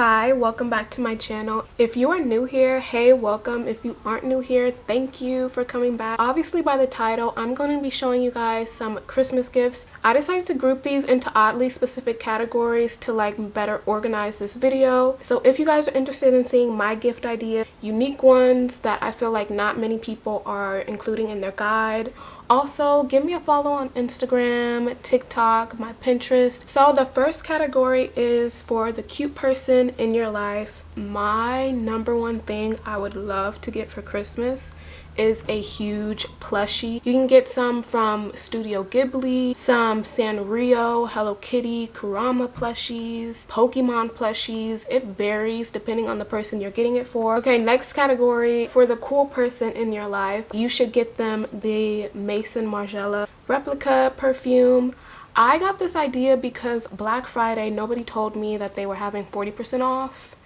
Hi, welcome back to my channel. If you are new here, hey, welcome. If you aren't new here, thank you for coming back. Obviously by the title, I'm going to be showing you guys some Christmas gifts. I decided to group these into oddly specific categories to like better organize this video. So if you guys are interested in seeing my gift idea, unique ones that I feel like not many people are including in their guide, also give me a follow on instagram tiktok my pinterest. So the first category is for the cute person in your life. My number one thing i would love to get for christmas is a huge plushie. You can get some from Studio Ghibli, some Sanrio, Hello Kitty, Kuromi plushies, Pokemon plushies. It varies depending on the person you're getting it for. Okay, next category. For the cool person in your life, you should get them the Maison Margiela replica perfume. I got this idea because Black Friday, nobody told me that they were having 40% off.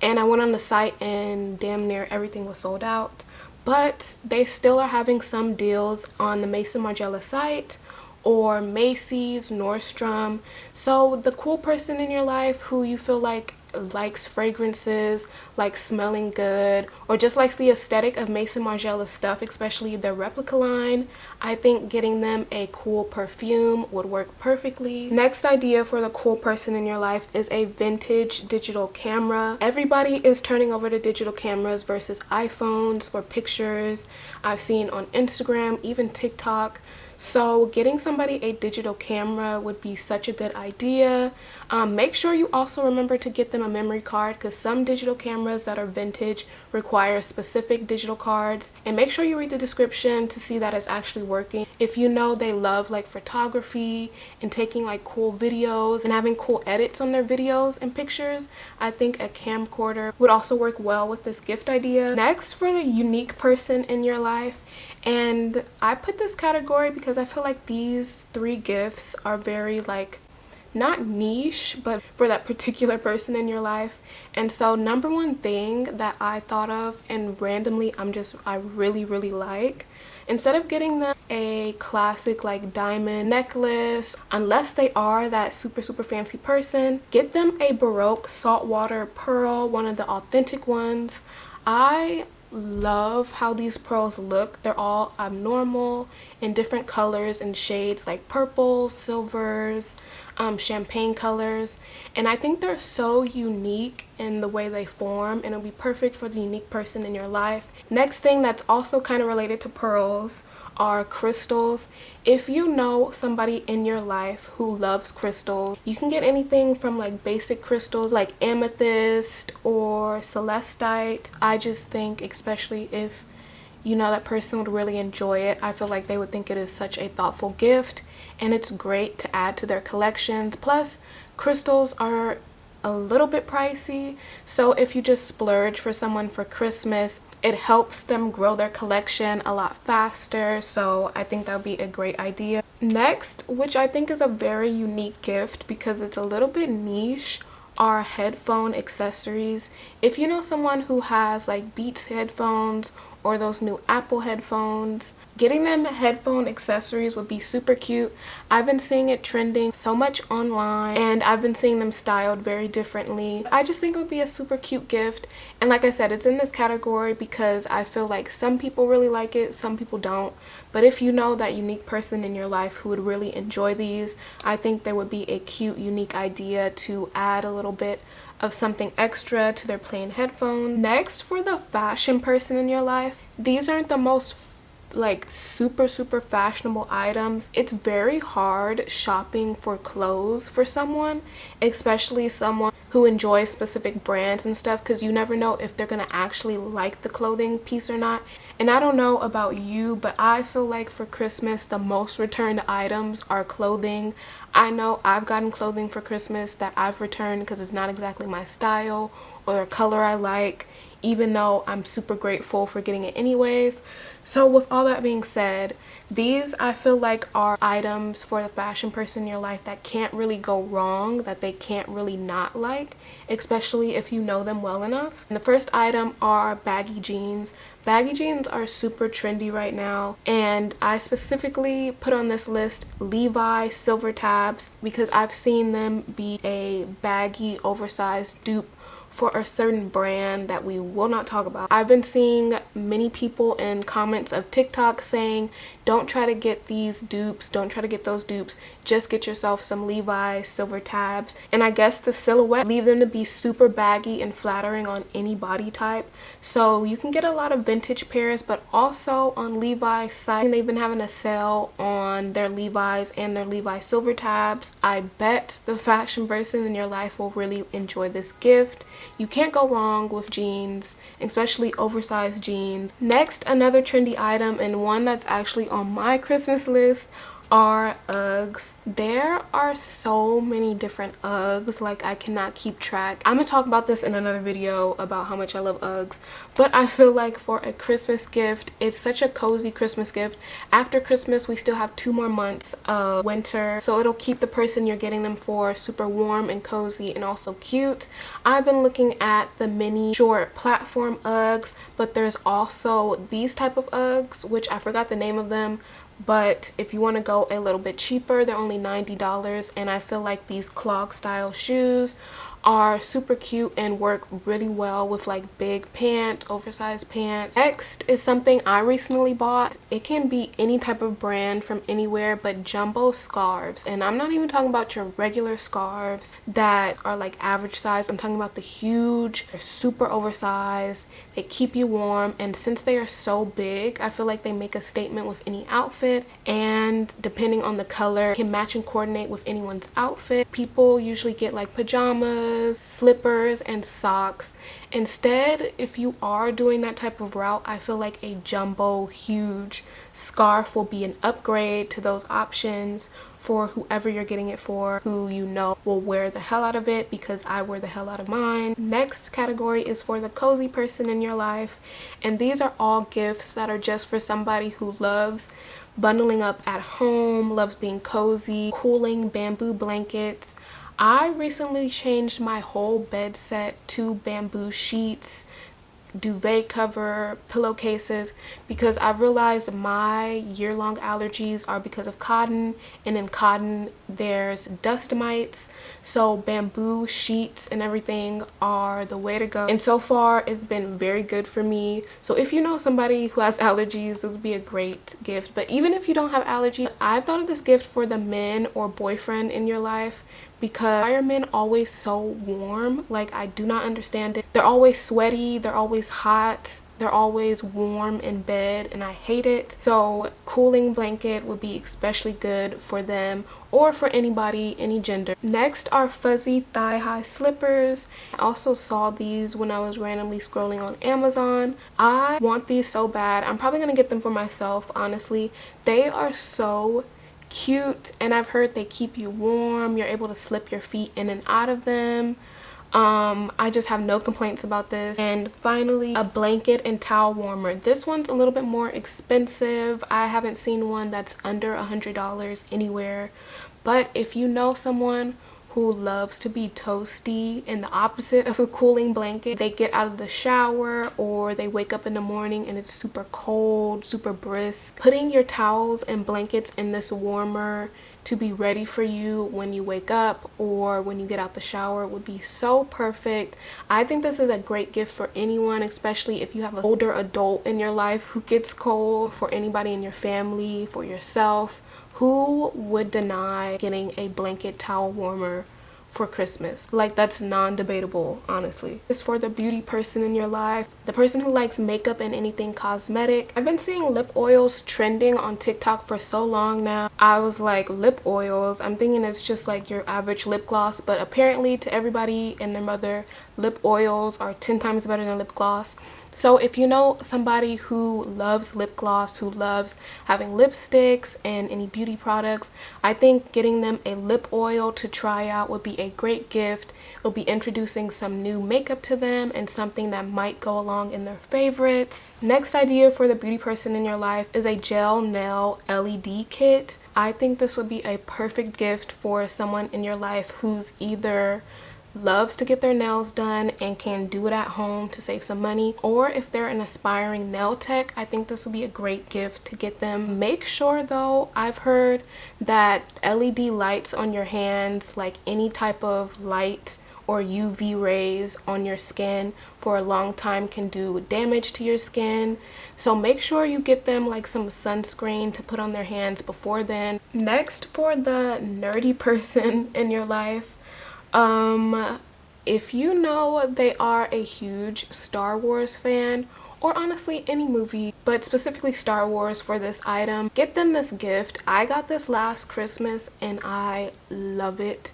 And I went on the site and damn near everything was sold out but they still are having some deals on the Maison Margiela site or Macy's, Nordstrom. So the cool person in your life who you feel like likes fragrances, likes smelling good, or just likes the aesthetic of Maison Margiela stuff, especially their replica line, I think getting them a cool perfume would work perfectly. Next idea for the cool person in your life is a vintage digital camera. Everybody is turning over to digital cameras versus iPhones for pictures. I've seen on Instagram, even TikTok, so getting somebody a digital camera would be such a good idea. Um, make sure you also remember to get them a memory card because some digital cameras that are vintage require specific digital cards. And make sure you read the description to see that it's actually working. If you know they love like photography and taking like cool videos and having cool edits on their videos and pictures, I think a camcorder would also work well with this gift idea. Next, for the unique person in your life, and I put this category because I feel like these three gifts are very like not niche but for that particular person in your life. And so number one thing that I thought of and randomly I'm just I really really like instead of getting them a classic like diamond necklace unless they are that super super fancy person get them a baroque saltwater pearl one of the authentic ones. I love how these pearls look. They're all abnormal in different colors and shades like purple silvers um, champagne colors. And i think they're so unique in the way they form and it'll be perfect for the unique person in your life. Next thing that's also kind of related to pearls are crystals. If you know somebody in your life who loves crystals, you can get anything from like basic crystals like amethyst or celestite. I just think especially if you know that person would really enjoy it, I feel like they would think it is such a thoughtful gift and it's great to add to their collections. Plus, crystals are a little bit pricey so if you just splurge for someone for Christmas it helps them grow their collection a lot faster so i think that would be a great idea. Next which i think is a very unique gift because it's a little bit niche are headphone accessories. If you know someone who has like beats headphones or those new apple headphones Getting them headphone accessories would be super cute. I've been seeing it trending so much online and I've been seeing them styled very differently. I just think it would be a super cute gift and like I said it's in this category because I feel like some people really like it, some people don't. But if you know that unique person in your life who would really enjoy these, I think there would be a cute unique idea to add a little bit of something extra to their plain headphones. Next, for the fashion person in your life, these aren't the most like super super fashionable items. It's very hard shopping for clothes for someone especially someone who enjoys specific brands and stuff because you never know if they're gonna actually like the clothing piece or not. And i don't know about you but i feel like for christmas the most returned items are clothing i know i've gotten clothing for christmas that i've returned because it's not exactly my style or a color i like even though I'm super grateful for getting it anyways. So with all that being said, these I feel like are items for the fashion person in your life that can't really go wrong, that they can't really not like, especially if you know them well enough. And the first item are baggy jeans. Baggy jeans are super trendy right now and I specifically put on this list Levi silver tabs because I've seen them be a baggy oversized dupe for a certain brand that we will not talk about. I've been seeing many people in comments of TikTok saying don't try to get these dupes, don't try to get those dupes, just get yourself some Levi's silver tabs. And I guess the silhouette, leave them to be super baggy and flattering on any body type. So you can get a lot of vintage pairs, but also on Levi's site, they've been having a sale on their Levi's and their Levi's silver tabs. I bet the fashion person in your life will really enjoy this gift. You can't go wrong with jeans, especially oversized jeans. Next, another trendy item and one that's actually on my Christmas list are Uggs. There are so many different Uggs, like I cannot keep track. I'm gonna talk about this in another video about how much I love Uggs, but I feel like for a Christmas gift, it's such a cozy Christmas gift. After Christmas, we still have two more months of winter, so it'll keep the person you're getting them for super warm and cozy and also cute. I've been looking at the mini short platform Uggs, but there's also these type of Uggs, which I forgot the name of them, but if you want to go a little bit cheaper they're only $90 and I feel like these clog style shoes are super cute and work really well with like big pants oversized pants. Next is something i recently bought. It can be any type of brand from anywhere but jumbo scarves. And i'm not even talking about your regular scarves that are like average size. I'm talking about the huge they're super oversized. They keep you warm. And since they are so big i feel like they make a statement with any outfit. And depending on the color can match and coordinate with anyone's outfit. People usually get like pajamas slippers, and socks. Instead, if you are doing that type of route, I feel like a jumbo huge scarf will be an upgrade to those options for whoever you're getting it for who you know will wear the hell out of it because I wear the hell out of mine. Next category is for the cozy person in your life and these are all gifts that are just for somebody who loves bundling up at home, loves being cozy, cooling bamboo blankets, I recently changed my whole bed set to bamboo sheets, duvet cover, pillowcases because I've realized my year-long allergies are because of cotton and in cotton there's dust mites. So bamboo sheets and everything are the way to go. And so far it's been very good for me. So if you know somebody who has allergies it would be a great gift. But even if you don't have allergies I've thought of this gift for the men or boyfriend in your life because firemen always so warm. Like i do not understand it. They're always sweaty they're always hot they're always warm in bed and i hate it. So cooling blanket would be especially good for them or for anybody any gender. Next are fuzzy thigh-high slippers. I also saw these when i was randomly scrolling on amazon. I want these so bad. I'm probably gonna get them for myself honestly. They are so cute and I've heard they keep you warm. You're able to slip your feet in and out of them. Um, I just have no complaints about this. And finally, a blanket and towel warmer. This one's a little bit more expensive. I haven't seen one that's under a $100 anywhere. But if you know someone who loves to be toasty and the opposite of a cooling blanket. They get out of the shower or they wake up in the morning and it's super cold, super brisk. Putting your towels and blankets in this warmer to be ready for you when you wake up or when you get out the shower would be so perfect. I think this is a great gift for anyone, especially if you have an older adult in your life who gets cold, for anybody in your family, for yourself who would deny getting a blanket towel warmer for Christmas. Like that's non-debatable, honestly. It's for the beauty person in your life, the person who likes makeup and anything cosmetic. I've been seeing lip oils trending on TikTok for so long now. I was like, lip oils? I'm thinking it's just like your average lip gloss, but apparently to everybody and their mother, lip oils are 10 times better than lip gloss. So if you know somebody who loves lip gloss, who loves having lipsticks and any beauty products, I think getting them a lip oil to try out would be a great gift. It'll be introducing some new makeup to them and something that might go along in their favorites. Next idea for the beauty person in your life is a gel nail LED kit. I think this would be a perfect gift for someone in your life who's either loves to get their nails done and can do it at home to save some money or if they're an aspiring nail tech i think this would be a great gift to get them make sure though i've heard that led lights on your hands like any type of light or UV rays on your skin for a long time can do damage to your skin. So make sure you get them like some sunscreen to put on their hands before then. Next for the nerdy person in your life, um, if you know they are a huge Star Wars fan or honestly any movie but specifically Star Wars for this item get them this gift. I got this last Christmas and I love it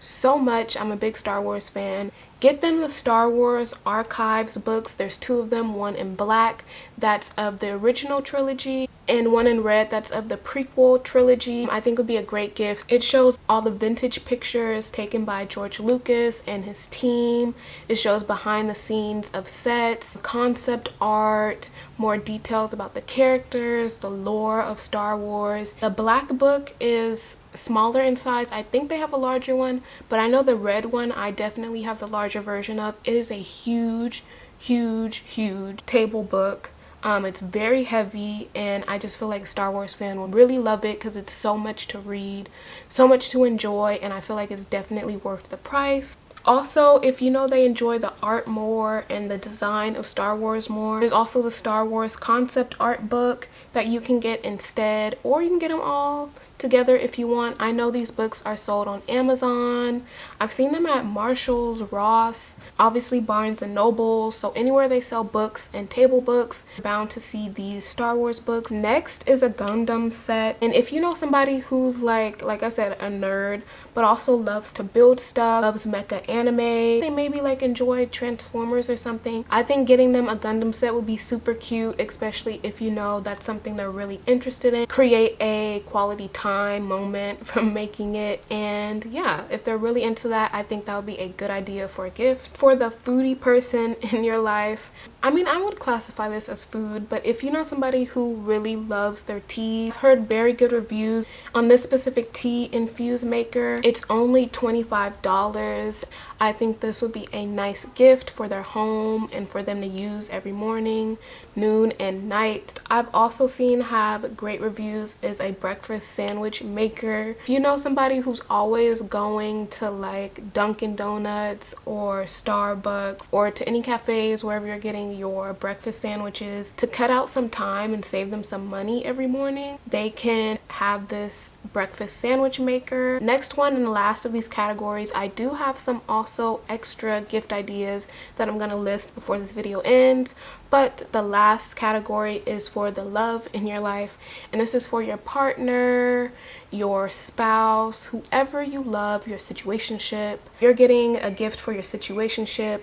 so much. I'm a big Star Wars fan. Get them the Star Wars archives books. There's two of them one in black. That's of the original trilogy and one in red that's of the prequel trilogy I think would be a great gift. It shows all the vintage pictures taken by George Lucas and his team. It shows behind the scenes of sets, concept art, more details about the characters, the lore of Star Wars. The black book is smaller in size. I think they have a larger one, but I know the red one I definitely have the larger version of. It is a huge, huge, huge table book um, it's very heavy and I just feel like Star Wars fan will really love it because it's so much to read, so much to enjoy and I feel like it's definitely worth the price. Also, if you know they enjoy the art more and the design of Star Wars more, there's also the Star Wars concept art book that you can get instead or you can get them all together if you want. I know these books are sold on Amazon. I've seen them at Marshall's, Ross, obviously Barnes and Noble. So anywhere they sell books and table books, bound to see these Star Wars books. Next is a Gundam set. And if you know somebody who's like, like I said, a nerd, but also loves to build stuff, loves mecha anime, they maybe like enjoy Transformers or something. I think getting them a Gundam set would be super cute, especially if you know that's something they're really interested in. Create a quality time moment from making it. And yeah, if they're really into that, I think that would be a good idea for a gift. For the foodie person in your life, I mean, I would classify this as food, but if you know somebody who really loves their tea, I've heard very good reviews on this specific tea infuse maker. It's only $25. I think this would be a nice gift for their home and for them to use every morning, noon, and night. I've also seen have great reviews is a breakfast sandwich maker. If you know somebody who's always going to like Dunkin' Donuts or Starbucks or to any cafes wherever you're getting your breakfast sandwiches to cut out some time and save them some money every morning, they can have this breakfast sandwich maker. Next one and the last of these categories, I do have some also extra gift ideas that I'm going to list before this video ends. But the last category is for the love in your life. And this is for your partner, your spouse, whoever you love, your situationship. You're getting a gift for your situationship.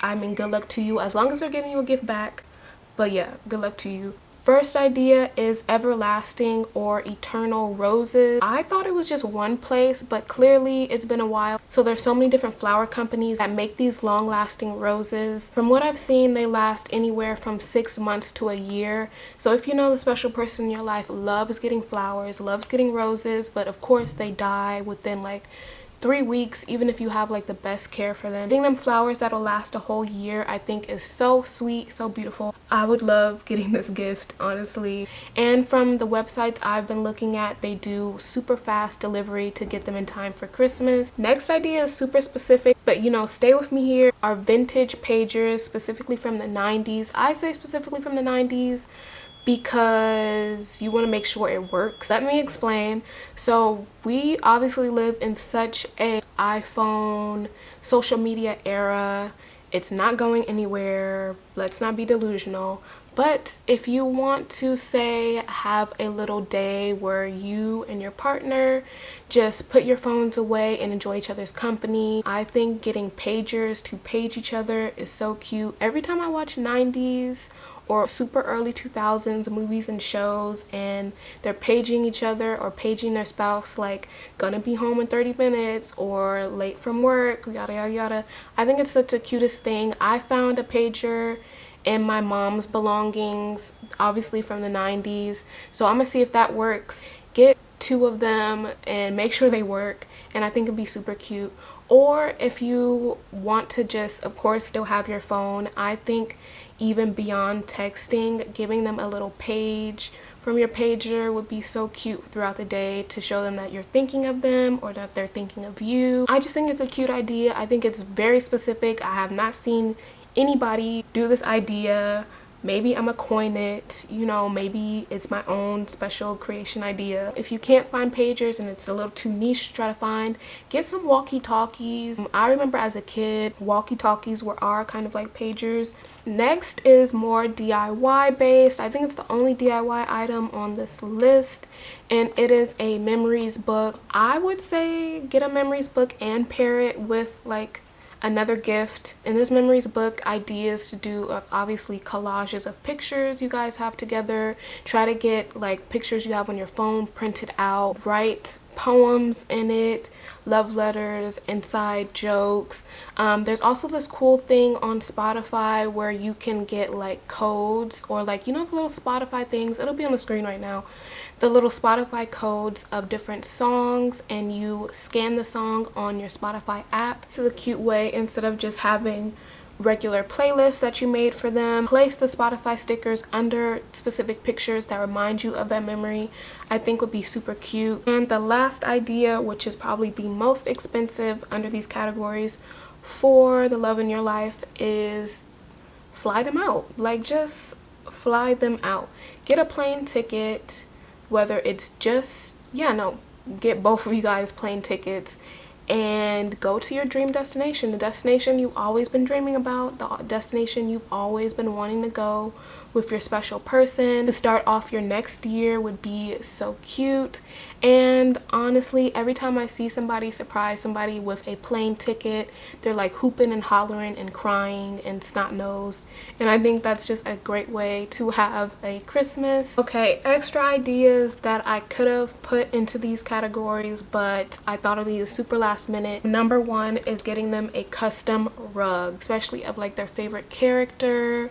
I mean, good luck to you as long as they're getting you a gift back. But yeah, good luck to you. First idea is everlasting or eternal roses. I thought it was just one place, but clearly it's been a while. So there's so many different flower companies that make these long lasting roses. From what I've seen, they last anywhere from six months to a year. So if you know the special person in your life loves getting flowers, loves getting roses, but of course they die within like three weeks even if you have like the best care for them. Getting them flowers that'll last a whole year i think is so sweet so beautiful. I would love getting this gift honestly. And from the websites i've been looking at they do super fast delivery to get them in time for christmas. Next idea is super specific but you know stay with me here. Are vintage pagers specifically from the 90s i say specifically from the 90s because you want to make sure it works. Let me explain. So we obviously live in such a iPhone social media era. It's not going anywhere. Let's not be delusional. But if you want to say have a little day where you and your partner just put your phones away and enjoy each other's company, I think getting pagers to page each other is so cute. Every time I watch 90s or super early 2000s movies and shows and they're paging each other or paging their spouse like gonna be home in 30 minutes or late from work yada yada yada. I think it's such a cutest thing. I found a pager in my mom's belongings obviously from the 90s so i'm gonna see if that works. Get two of them and make sure they work and i think it'd be super cute. Or if you want to just of course still have your phone i think even beyond texting giving them a little page from your pager would be so cute throughout the day to show them that you're thinking of them or that they're thinking of you. I just think it's a cute idea. I think it's very specific. I have not seen anybody do this idea maybe i'm a coin it you know maybe it's my own special creation idea. If you can't find pagers and it's a little too niche to try to find get some walkie-talkies. Um, I remember as a kid walkie-talkies were our kind of like pagers. Next is more diy based. I think it's the only diy item on this list and it is a memories book. I would say get a memories book and pair it with like another gift in this memories book ideas to do of obviously collages of pictures you guys have together. Try to get like pictures you have on your phone printed out. Write poems in it love letters inside jokes. Um, there's also this cool thing on spotify where you can get like codes or like you know the little spotify things? It'll be on the screen right now. The little Spotify codes of different songs and you scan the song on your Spotify app. Is a cute way instead of just having regular playlists that you made for them. Place the Spotify stickers under specific pictures that remind you of that memory. I think would be super cute. And the last idea, which is probably the most expensive under these categories for the love in your life is fly them out. Like just fly them out. Get a plane ticket whether it's just yeah no get both of you guys plane tickets and go to your dream destination the destination you've always been dreaming about the destination you've always been wanting to go with your special person. To start off your next year would be so cute. And honestly every time i see somebody surprise somebody with a plane ticket they're like hooping and hollering and crying and snot nose and i think that's just a great way to have a christmas. Okay extra ideas that i could have put into these categories but i thought of these super last minute. Number one is getting them a custom rug especially of like their favorite character.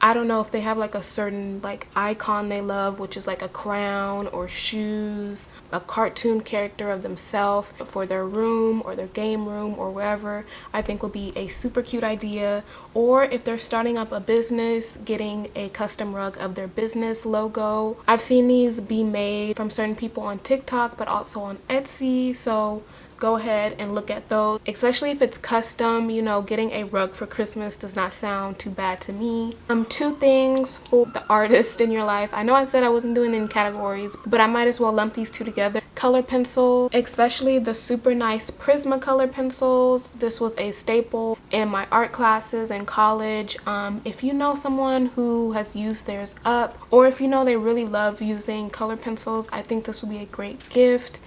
I don't know if they have like a certain like icon they love which is like a crown or shoes, a cartoon character of themselves for their room or their game room or wherever I think would be a super cute idea. Or if they're starting up a business getting a custom rug of their business logo. I've seen these be made from certain people on TikTok but also on Etsy. So go ahead and look at those especially if it's custom you know getting a rug for christmas does not sound too bad to me. Um two things for the artist in your life. I know i said i wasn't doing any categories but i might as well lump these two together. Color pencil especially the super nice prismacolor pencils. This was a staple in my art classes in college. Um if you know someone who has used theirs up or if you know they really love using color pencils i think this would be a great gift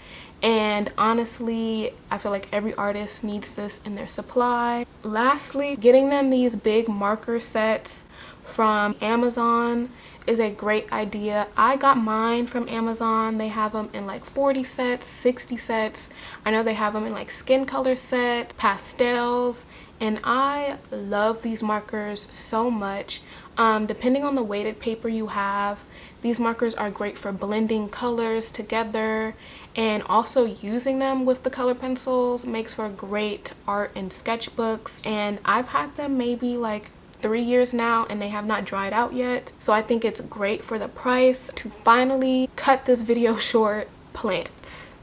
and honestly i feel like every artist needs this in their supply. Lastly getting them these big marker sets from amazon is a great idea. I got mine from amazon. They have them in like 40 sets 60 sets. I know they have them in like skin color sets pastels and i love these markers so much. Um, depending on the weighted paper you have these markers are great for blending colors together and also using them with the color pencils makes for great art and sketchbooks. And I've had them maybe like three years now and they have not dried out yet. So I think it's great for the price to finally cut this video short. Plants.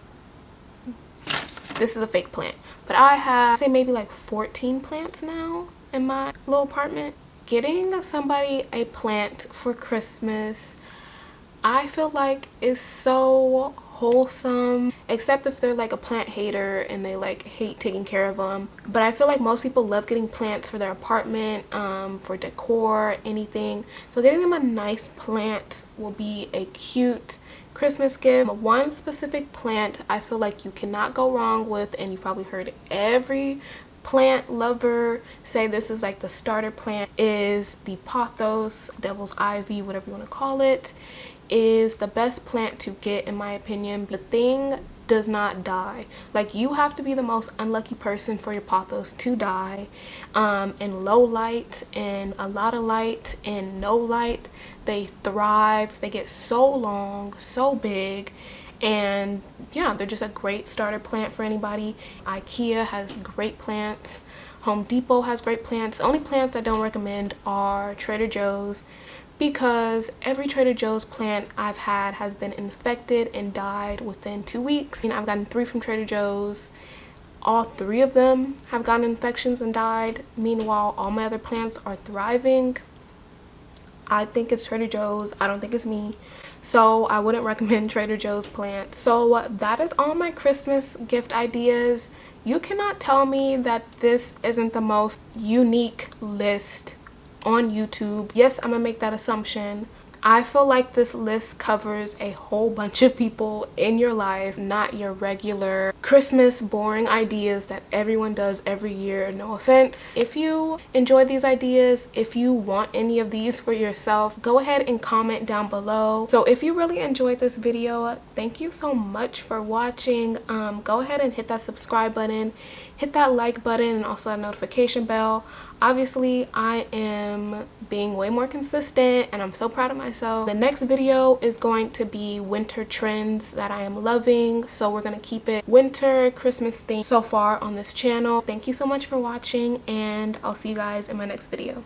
This is a fake plant. But I have say maybe like 14 plants now in my little apartment. Getting somebody a plant for Christmas I feel like it's so wholesome except if they're like a plant hater and they like hate taking care of them but i feel like most people love getting plants for their apartment um, for decor anything. So getting them a nice plant will be a cute Christmas gift. One specific plant I feel like you cannot go wrong with and you probably heard every plant lover say this is like the starter plant is the pothos devil's ivy whatever you want to call it is the best plant to get in my opinion. The thing does not die. Like you have to be the most unlucky person for your pothos to die. Um in low light and a lot of light and no light. They thrive. They get so long so big. And yeah they're just a great starter plant for anybody. Ikea has great plants. Home Depot has great plants. Only plants I don't recommend are Trader Joe's because every Trader Joe's plant I've had has been infected and died within two weeks. I've gotten three from Trader Joe's. All three of them have gotten infections and died. Meanwhile, all my other plants are thriving. I think it's Trader Joe's. I don't think it's me. So I wouldn't recommend Trader Joe's plants. So that is all my Christmas gift ideas. You cannot tell me that this isn't the most unique list on YouTube. Yes, I'm gonna make that assumption. I feel like this list covers a whole bunch of people in your life, not your regular Christmas boring ideas that everyone does every year, no offense. If you enjoy these ideas, if you want any of these for yourself, go ahead and comment down below. So if you really enjoyed this video, thank you so much for watching. Um, go ahead and hit that subscribe button, hit that like button, and also that notification bell. Obviously i am being way more consistent and i'm so proud of myself. The next video is going to be winter trends that i am loving so we're going to keep it winter christmas theme so far on this channel. Thank you so much for watching and i'll see you guys in my next video